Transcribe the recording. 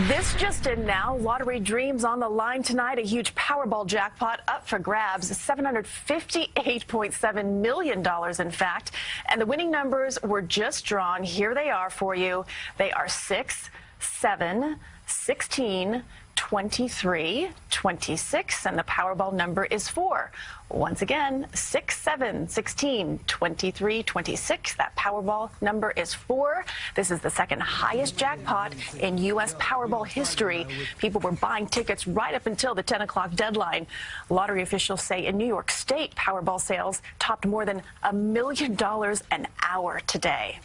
This just in now. Lottery dreams on the line tonight. A huge Powerball jackpot up for grabs. $758.7 million, in fact. And the winning numbers were just drawn. Here they are for you. They are 6, 7, 16, 23, 26, and the Powerball number is 4. Once again, 6, 7, 16, 23, 26. That Powerball number is 4. This is the second highest jackpot in U.S. Powerball history. People were buying tickets right up until the 10 o'clock deadline. Lottery officials say in New York State, Powerball sales topped more than a million dollars an hour today.